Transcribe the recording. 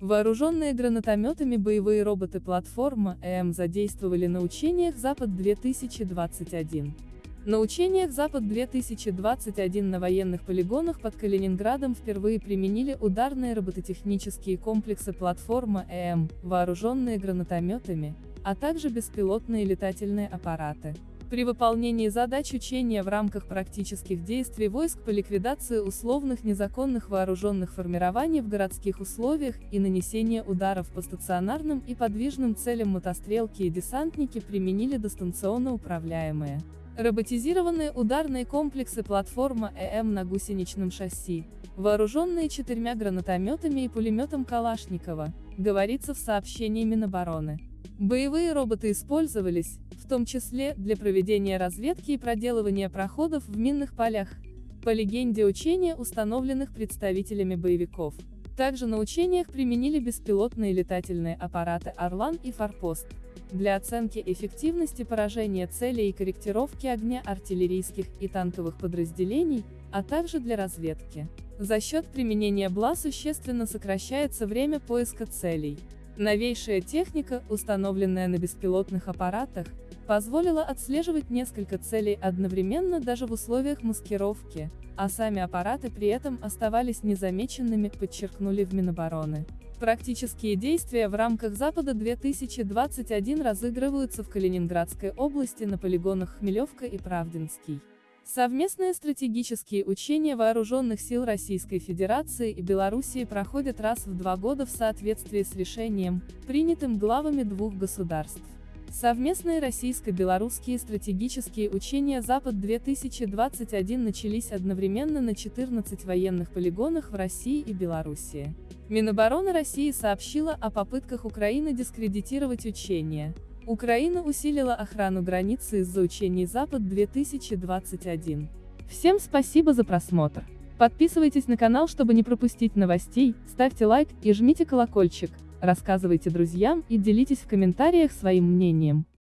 Вооруженные гранатометами боевые роботы платформа ЭМ задействовали на учениях «Запад-2021». На учениях «Запад-2021» на военных полигонах под Калининградом впервые применили ударные робототехнические комплексы платформа ЭМ, вооруженные гранатометами, а также беспилотные летательные аппараты. При выполнении задач учения в рамках практических действий войск по ликвидации условных незаконных вооруженных формирований в городских условиях и нанесения ударов по стационарным и подвижным целям мотострелки и десантники применили дистанционно управляемые роботизированные ударные комплексы платформа ЭМ на гусеничном шасси, вооруженные четырьмя гранатометами и пулеметом Калашникова, говорится в сообщении Минобороны. Боевые роботы использовались, в том числе, для проведения разведки и проделывания проходов в минных полях, по легенде учения, установленных представителями боевиков. Также на учениях применили беспилотные летательные аппараты «Орлан» и «Форпост» для оценки эффективности поражения целей и корректировки огня артиллерийских и танковых подразделений, а также для разведки. За счет применения БЛА существенно сокращается время поиска целей. Новейшая техника, установленная на беспилотных аппаратах, позволила отслеживать несколько целей одновременно даже в условиях маскировки, а сами аппараты при этом оставались незамеченными, подчеркнули в Минобороны. Практические действия в рамках Запада 2021 разыгрываются в Калининградской области на полигонах Хмелевка и Правдинский. Совместные стратегические учения вооруженных сил Российской Федерации и Белоруссии проходят раз в два года в соответствии с решением, принятым главами двух государств. Совместные российско-белорусские стратегические учения «Запад-2021» начались одновременно на 14 военных полигонах в России и Белоруссии. Минобороны России сообщила о попытках Украины дискредитировать учения. Украина усилила охрану границы из-за учений Запад-2021. Всем спасибо за просмотр. Подписывайтесь на канал, чтобы не пропустить новостей, ставьте лайк и жмите колокольчик, рассказывайте друзьям и делитесь в комментариях своим мнением.